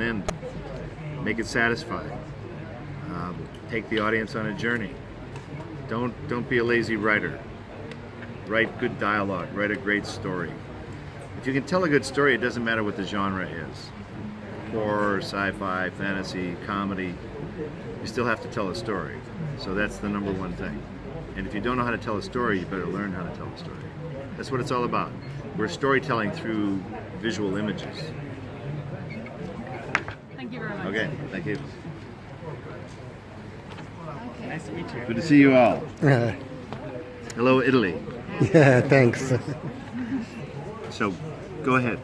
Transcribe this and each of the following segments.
an end. Make it satisfying. Um, take the audience on a journey. Don't don't be a lazy writer. Write good dialogue. Write a great story. If you can tell a good story, it doesn't matter what the genre is. Horror, sci-fi, fantasy, comedy. You still have to tell a story. So that's the number one thing. And if you don't know how to tell a story, you better learn how to tell a story. That's what it's all about. We're storytelling through visual images. Thank you very much. Okay, thank you. Nice to meet you. Good to see you all. Uh, Hello, Italy. yeah, thanks. So, go ahead.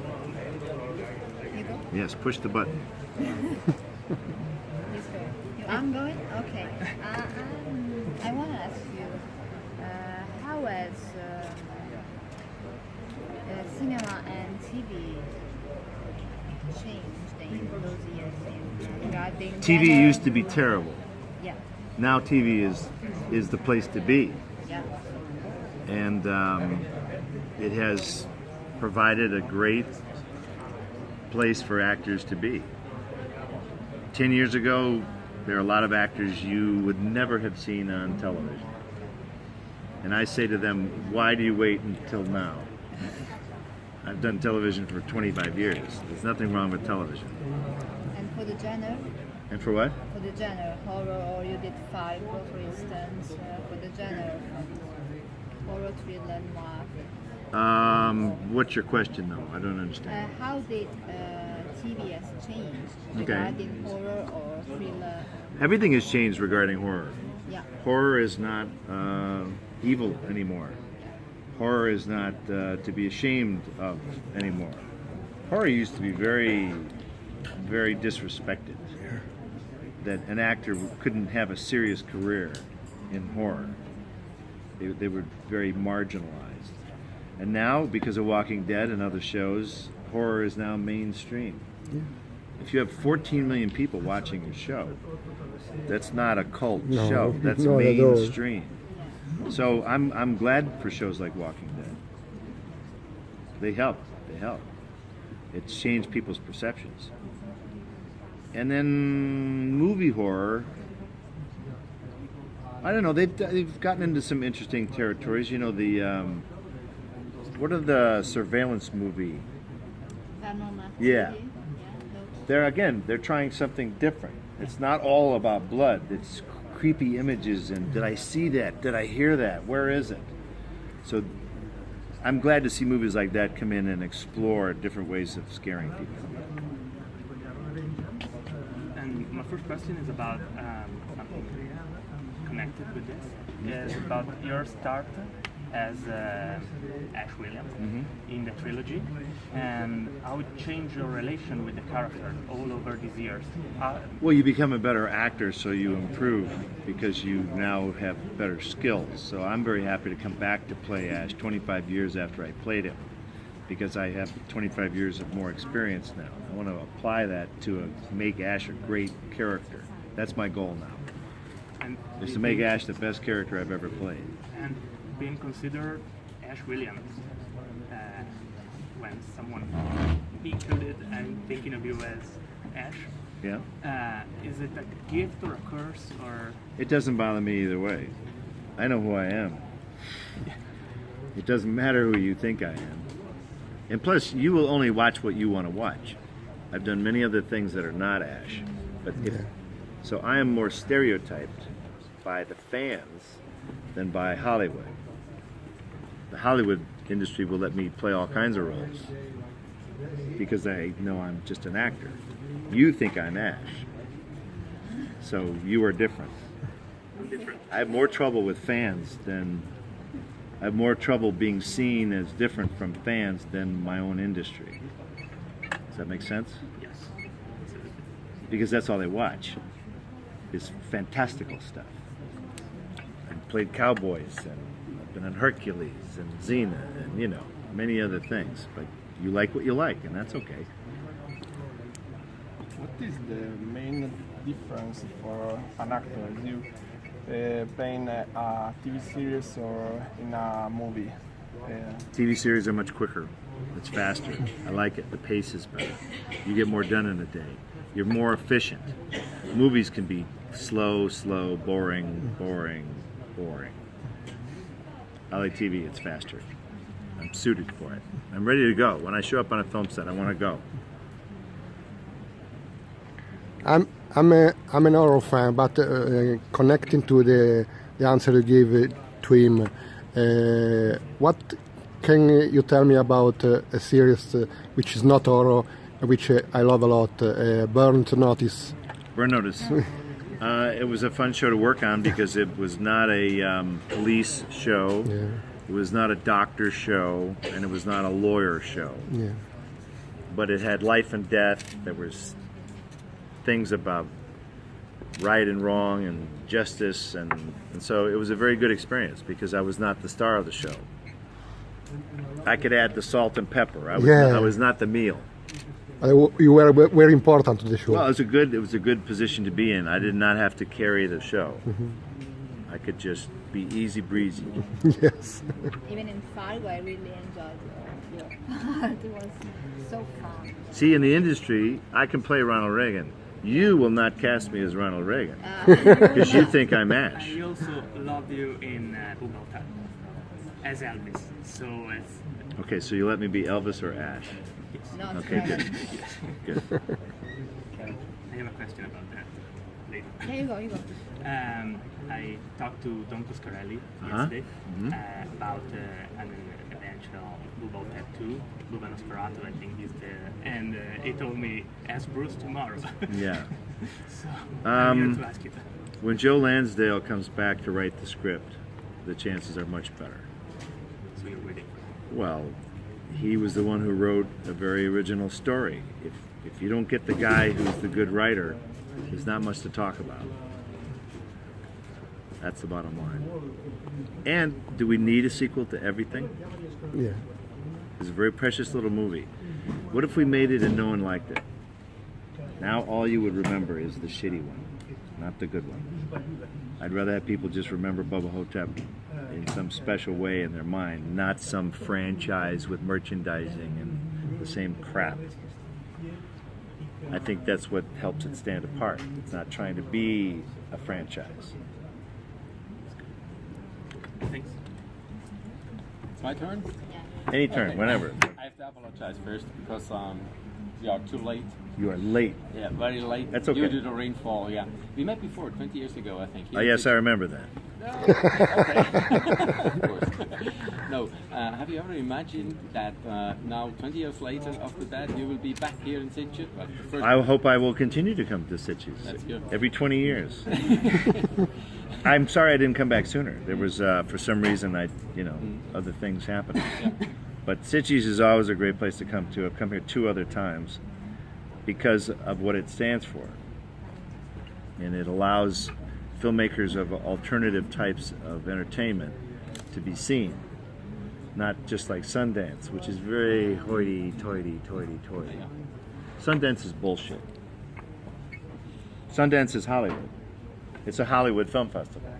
Yes, push the button. I'm going? Okay. Uh, um, I want to ask you, uh, how has uh, uh, cinema and TV changed in those years in regarding TV genre? used to be terrible. Yeah, Now TV is is the place to be, yeah. and um, it has provided a great place for actors to be. Ten years ago, there are a lot of actors you would never have seen on television, and I say to them, "Why do you wait until now?" I've done television for 25 years. There's nothing wrong with television. And for the genre, And for what? for the genre, horror, or you did five, for instance, uh, for the genre, horror, thriller, noir. Um, what's your question, though? I don't Uh, understand. how did uh, TV has changed Okay. regarding horror or thriller? Everything has changed regarding horror. Yeah. Horror is not uh, evil anymore. Horror is not uh, to be ashamed of anymore. Horror used to be very, very disrespected. That an actor couldn't have a serious career in horror. They, they were very marginalized. And now, because of Walking Dead and other shows, horror is now mainstream. If you have 14 million people watching your show, that's not a cult No, show. That's mainstream. So I'm I'm glad for shows like Walking Dead. They help. They help. It's changed people's perceptions. And then movie horror. I don't know. They've they've gotten into some interesting territories. You know the um, what are the surveillance movie? Yeah. They're again they're trying something different. It's not all about blood. It's creepy images and did I see that? Did I hear that? Where is it? So I'm glad to see movies like that come in and explore different ways of scaring people. First question is about um, something connected with this. Is about your start as uh, Ash Williams in the trilogy, and how it changed your relation with the character all over these years. How, Well, you become a better actor, so you improve because you now have better skills. So I'm very happy to come back to play Ash 25 years after I played him because I have 25 years of more experience now. I want to apply that to a, make Ash a great character. That's my goal now. and is to make Ash the best character I've ever played. and being considered Ash Williams uh, when someone included and thinking of you as Ash. Yeah? Uh, is it a gift or a curse or It doesn't bother me either way. I know who I am. It doesn't matter who you think I am. And plus, you will only watch what you want to watch. I've done many other things that are not Ash. But if, so I am more stereotyped by the fans than by Hollywood. The Hollywood industry will let me play all kinds of roles because they know I'm just an actor. You think I'm Ash. So you are different. different? I have more trouble with fans than I have more trouble being seen as different from fans than my own industry. Does that make sense? Yes. Because that's all they watch is fantastical stuff. I've played cowboys and I've been on Hercules and Xena and you know many other things. But you like what you like, and that's okay. What is the main difference for an actor? Is you uh, playing a, TV series or in a movie? Uh, TV series are much quicker. It's faster. I like it. The pace is better. You get more done in a day. You're more efficient. Movies can be slow, slow, boring, boring, boring. I like TV. It's faster. I'm suited for it. I'm ready to go. When I show up on a film set, I want to go. I'm I'm a I'm an horror fan, but uh, connecting to the the answer you gave uh, to him, uh, what can you tell me about uh, a series uh, which is not horror, which uh, I love a lot, uh, Burnt Notice? Burn Notice. Uh, it was a fun show to work on because it was not a um, police show, Yeah, it was not a doctor show, and it was not a lawyer show. yeah, But it had life and death. There was things about right and wrong and justice, and, and so it was a very good experience because I was not the star of the show. I could add the salt and pepper. I was, Yeah. I was not the meal. Uh, you were very important to the show. Well, it was a good it was a good position to be in. I did not have to carry the show. I could just be easy breezy. yes, Even in Fargo, I really enjoyed your, your. It was so fun. See, in the industry, I can play Ronald Reagan. You will not cast me as Ronald Reagan Uh, because you think I'm Ash. I also love you in uh, Bubba as Elvis. So it's Okay, so you let me be Elvis or Ash. not Okay, very- good. Good. I have a question about that later. There you go, you go. Um, I talked to Don Coscarelli Uh-huh. yesterday Mhm. uh, about uh, an eventual Bubble Tattoo, Bubba Nosferatu, I think he's the, and uh, he told me ask Bruce tomorrow. Yeah. so Um, to. When Joe Lansdale comes back to write the script, the chances are much better. So you're waiting. Well, he was the one who wrote a very original story. If if you don't get the guy who's the good writer, there's not much to talk about. That's the bottom line. And do we need a sequel to everything? yeah. It's a very precious little movie. What if we made it and no one liked it? Now all you would remember is the shitty one, not the good one. I'd rather have people just remember Bubba Ho-Tep in some special way in their mind, not some franchise with merchandising and the same crap. I think that's what helps it stand apart. It's not trying to be a franchise. Thanks. It's my turn. Any turn, Okay. whenever. I have to apologize first because um, we are too late. You are late. Yeah, very late. That's okay. Due to the rainfall. Yeah, we met before 20 years ago, I think. Oh, yes, I remember that. Okay. no, uh, have you ever imagined that uh, now, 20 years later, after that, you will be back here in Sitges? Well, I hope I will continue to come to Sitges every 20 years. I'm sorry I didn't come back sooner. There was, uh, for some reason, I, you know, other things happened. Yeah. But Sitges is always a great place to come to. I've come here two other times because of what it stands for. And it allows filmmakers of alternative types of entertainment to be seen. Not just like Sundance, which is very hoity toity toity toity. Yeah. Sundance is bullshit. Sundance is Hollywood. It's a Hollywood film festival.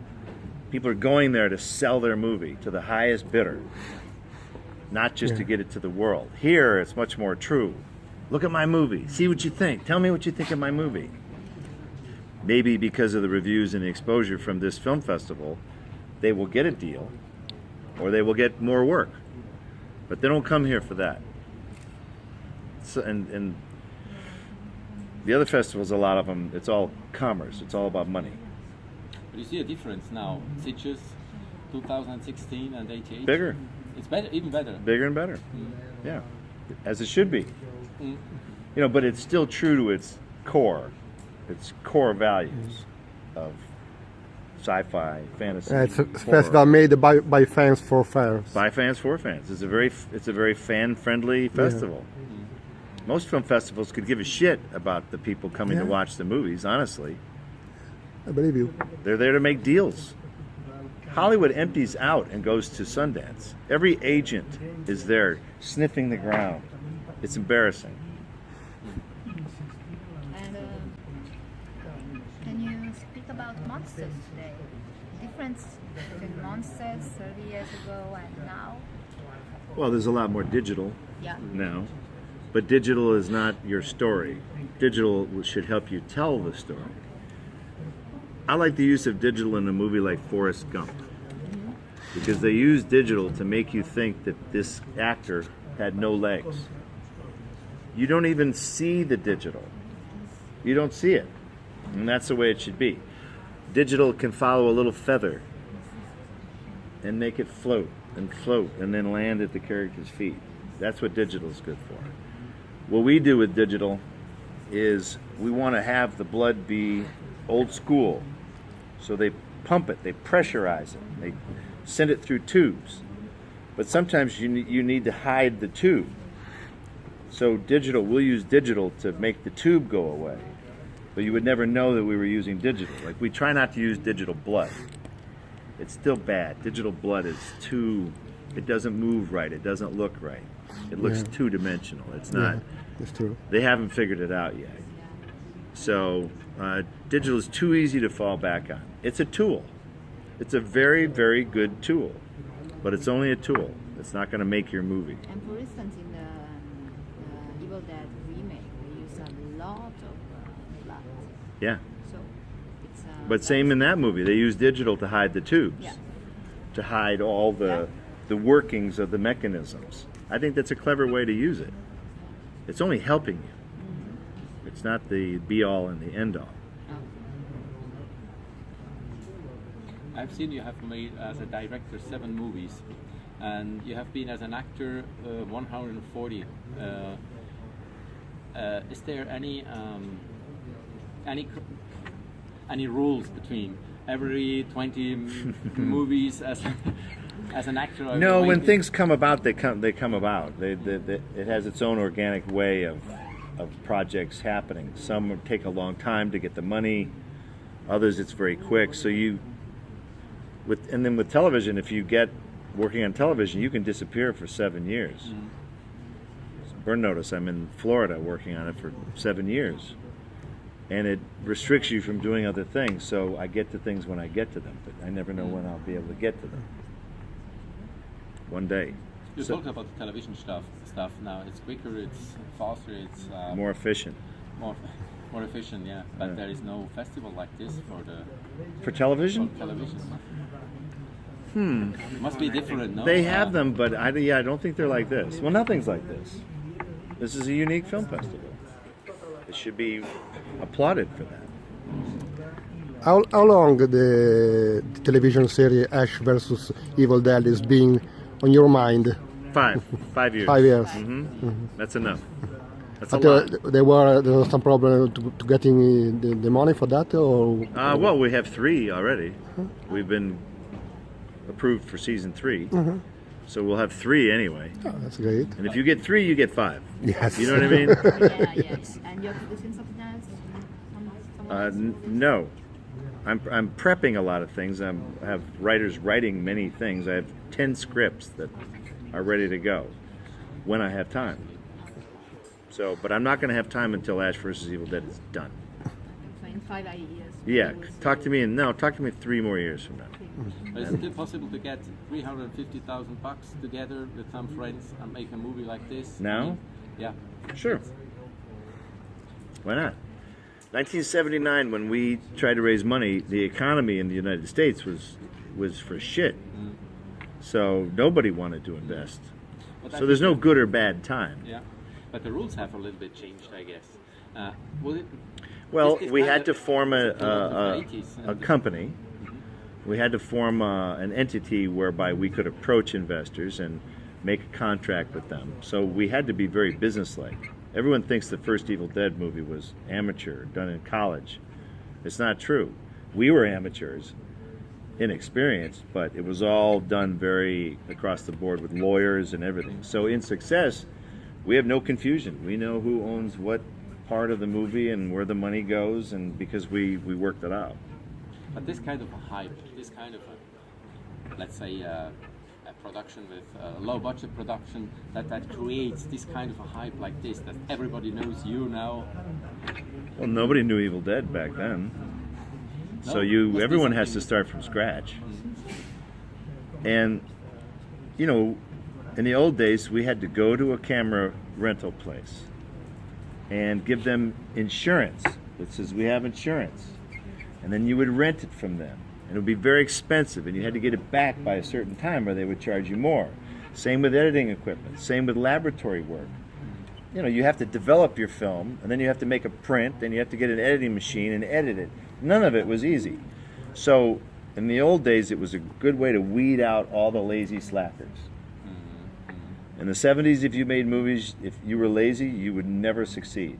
People are going there to sell their movie to the highest bidder, not just to get it to the world. Here, it's much more true. Look at my movie. See what you think. Tell me what you think of my movie. Maybe because of the reviews and the exposure from this film festival, they will get a deal or they will get more work. But they don't come here for that. So, and, and the other festivals, a lot of them, it's all commerce. It's all about money. But you see a difference now. Sitges 2016 and 88. Bigger, It's better, even better. bigger and better. Yeah, as it should be. Mm. You know, but it's still true to its core, its core values of sci-fi, fantasy. Uh, it's a horror. festival made by, by fans for fans. by fans for fans. It's a very it's a very fan friendly festival. Most film festivals could give a shit about the people coming to watch the movies. Honestly, I believe you. they're there to make deals. Hollywood empties out and goes to Sundance. Every agent is there sniffing the ground. It's embarrassing. And um, can you speak about monsters today? Difference between monsters 30 years ago and now? Well, there's a lot more digital. Yeah. now, but digital is not your story. Digital should help you tell the story. I like the use of digital in a movie like Forrest Gump because they use digital to make you think that this actor had no legs. You don't even see the digital. You don't see it. And that's the way it should be. Digital can follow a little feather and make it float and float and then land at the character's feet. That's what digital is good for. What we do with digital is we want to have the blood be old school. So they pump it, they pressurize it, they send it through tubes. But sometimes you you need to hide the tube. So digital, we'll use digital to make the tube go away. But you would never know that we were using digital. Like we try not to use digital blood. It's still bad. Digital blood is too it doesn't move right. It doesn't look right. It looks Yeah. two dimensional. It's not Yeah, that's true. they haven't figured it out yet. So uh, digital is too easy to fall back on. It's a tool. It's a very, very good tool, but it's only a tool. It's not going to make your movie. And for instance, in the um, uh, Evil Dead remake, they use a lot of blood. Yeah. So it's. Uh, But same in that movie. They use digital to hide the tubes, Yeah. to hide all the Yeah. the workings of the mechanisms. I think that's a clever way to use it. It's only helping you. It's not the be all and the end all. Oh. I've seen you have made as a director seven movies, and you have been as an actor uh, 140. Uh, uh, is there any um, any any rules between every 20 movies as as an actor? No, when things come about, they come. They come about. They, they, they, it has its own organic way of of projects happening. Some take a long time to get the money. Others, it's very quick. So you, with and then with television, if you get working on television, you can disappear for seven years. Mm. Burn notice. I'm in Florida working on it for seven years, and it restricts you from doing other things. So I get to things when I get to them, but I never know when I'll be able to get to them. One day. You So- talk about the television stuff. Stuff now. It's quicker. It's faster. It's uh, more efficient more more efficient. Yeah, but Yeah. there is no festival like this for the for for television. television. Hmm. Must be different, no? They Uh, have them, but I yeah I don't think they're like this. Well, nothing's like this. This is a unique film festival. Should be applauded for that. How, how long the, the television series Ash versus Evil Dead is being on your mind? Five, five years. Five years. hmm That's enough. That's a But lot. uh, there were there was some problem to, to getting uh, the, the money for that, or Uh, well, we have three already. We've been approved for season 3 so we'll have three anyway. Oh, that's great. And if you get three, you get five. Yes. You know what I mean? yeah, yes. And you're producing something else? Uh, n- no, I'm, I'm prepping a lot of things. I'm, I have writers writing many things. I have ten scripts that are ready to go when I have time. So, but I'm not going to have time until Ash vs. Evil Dead is done. So in five years. Yeah, talk to me in no, talk to me three more years from now. But Isn't it possible to get 350,000 bucks together with some friends and make a movie like this? Now? Yeah. Sure. Why not? 1979, when we tried to raise money, the economy in the United States was was for shit. So nobody wanted to invest. But So there's no good or bad time. Yeah. But the rules have a little bit changed, I guess. Uh, it, Well, we had to form a, still of the a, a, a company. We had to form uh an entity whereby we could approach investors and make a contract with them. So we had to be very businesslike. Everyone thinks the first Evil Dead movie was amateur, done in college. It's not true. We were amateurs, inexperienced, but it was all done very across the board with lawyers and everything. So in success, we have no confusion. We know who owns what part of the movie and where the money goes, and because we we worked it out. But this kind of a hype, this kind of a, let's say, uh, a production with uh, low budget production that, that creates this kind of a hype like this that everybody knows you now. Well, nobody knew Evil Dead back then, so you everyone has to start from scratch. And you know, in the old days, we had to go to a camera rental place and give them insurance that says we have insurance. And then you would rent it from them. And it would be very expensive, and you had to get it back by a certain time or they would charge you more. Same with editing equipment, same with laboratory work. You know, you have to develop your film, and then you have to make a print, and you have to get an editing machine and edit it. None of it was easy. So, in the old days, it was a good way to weed out all the lazy slackers. Mm-hmm. In the 70s, if you made movies, if you were lazy, you would never succeed.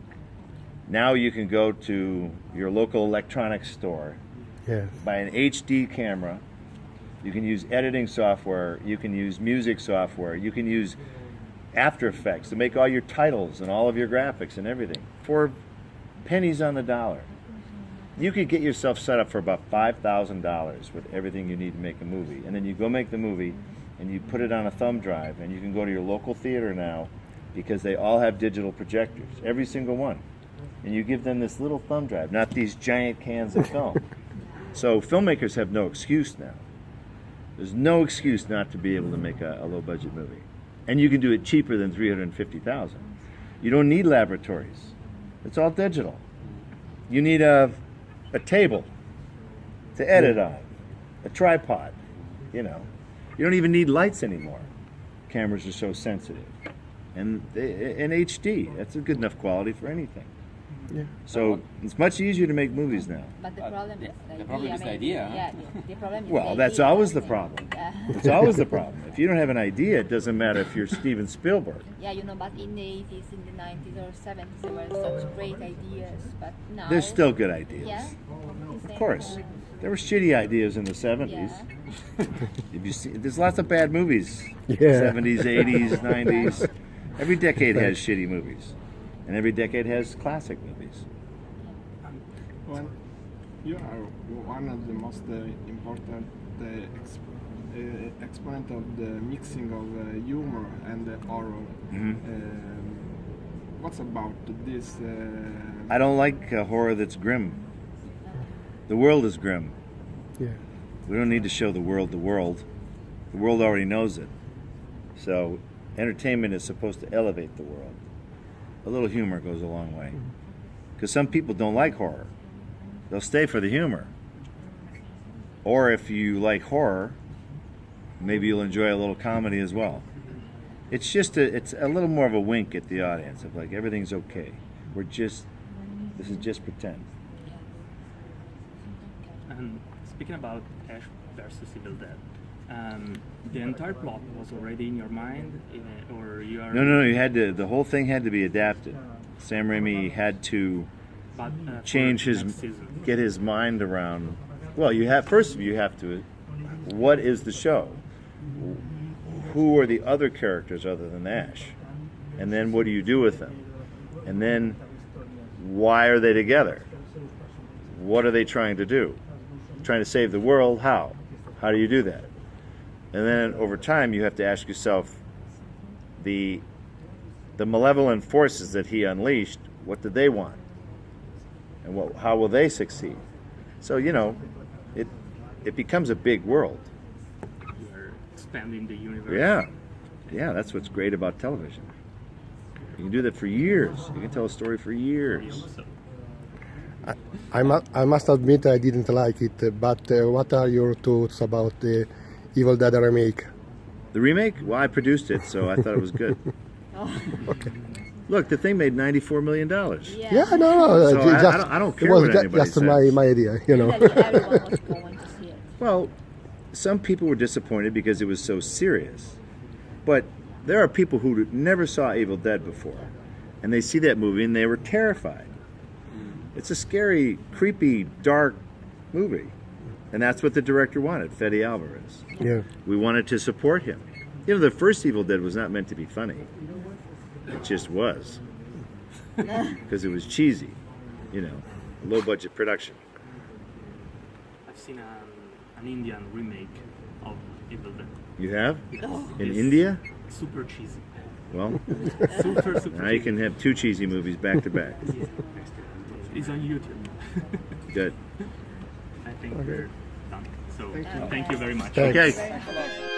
Now you can go to your local electronics store, Yes. buy an HD camera, you can use editing software, you can use music software, you can use After Effects to make all your titles and all of your graphics and everything for pennies on the dollar. You could get yourself set up for about $5,000 with everything you need to make a movie. And then you go make the movie and you put it on a thumb drive and you can go to your local theater now because they all have digital projectors, every single one. And you give them this little thumb drive, not these giant cans of film. so filmmakers have no excuse now. There's no excuse not to be able to make a, a low budget movie. And you can do it cheaper than 350,000. You don't need laboratories. It's all digital. You need a a table to edit on, a tripod, you know. You don't even need lights anymore. Cameras are so sensitive. And eh, eh, they- in HD, that's a good enough quality for anything. Yeah. So it's much easier to make movies now. But the uh, problem the- is the, the problem is the idea, huh? Yeah, the, the problem is Well, the that's idea, always the problem. Yeah. It's always the problem. If you don't have an idea, it doesn't matter if you're Steven Spielberg. Yeah, you know, but in the 80s, in the 90s or 70s, there were such great ideas. But now. There's still good ideas. Yeah. Of course. There were shitty ideas in the 70s. Yeah. If you see, there's lots of bad movies. Yeah. 70s, 80s, 90s. Every decade has shitty movies, and every decade has classic movies. Well, you are one of the most uh, important uh, ex- uh, exponent of the mixing of uh, humor and uh, horror. Mhm. Um, what's about this? Uh, I don't like uh, horror that's grim. The world is grim. Yeah. We don't need to show the world the world. The world already knows it. So, entertainment is supposed to elevate the world. A little humor goes a long way. Because some people don't like horror, they'll stay for the humor. Or if you like horror, maybe you'll enjoy a little comedy as well. It's just a, it's a little more of a wink at the audience of like everything's okay. We're just, this is just pretend. And speaking about Ash versus Evil Dead, um, the entire plot was already in your mind, uh, or you are No, no, no. You had to. The whole thing had to be adapted. Sam Raimi had to but, uh, change his, get his mind around. Well, you have first. of You have to. What is the show? Who are the other characters other than Ash? And then what do you do with them? And then why are they together? What are they trying to do? Trying to save the world? How? How do you do that? And then over time, you have to ask yourself the the malevolent forces that he unleashed. What did they want? And what, how will they succeed? So you know, it it becomes a big world. You are expanding the universe. Yeah, yeah. That's what's great about television. You can do that for years. You can tell a story for years. So, I, mu- I must admit I didn't like it, but uh, what are your thoughts about the Evil Dead remake? The remake? Well, I produced it, so I thought it was good. Okay. Look, the thing made ninety-four million dollars. Yeah. Yeah, no, no, So uh, I- I don't- I don't it care was what anybody just my, says. my idea, you know. Literally everyone was going to see it. Well, some people were disappointed because it was so serious. But there are people who never saw Evil Dead before, and they see that movie and they were terrified. It's a scary, creepy, dark movie. And that's what the director wanted, Fede Alvarez. Yeah. We wanted to support him. You know, the first Evil Dead was not meant to be funny. It just was. Because it was cheesy, you know, low budget production. I've seen um, an Indian remake of Evil Dead. You have? Oh. In It's India? Super cheesy. Well, Super, super now you can have two cheesy movies back to back. Yeah. It's on YouTube. Good. I think we're done. So thank you very much. Thanks. Okay. Very much.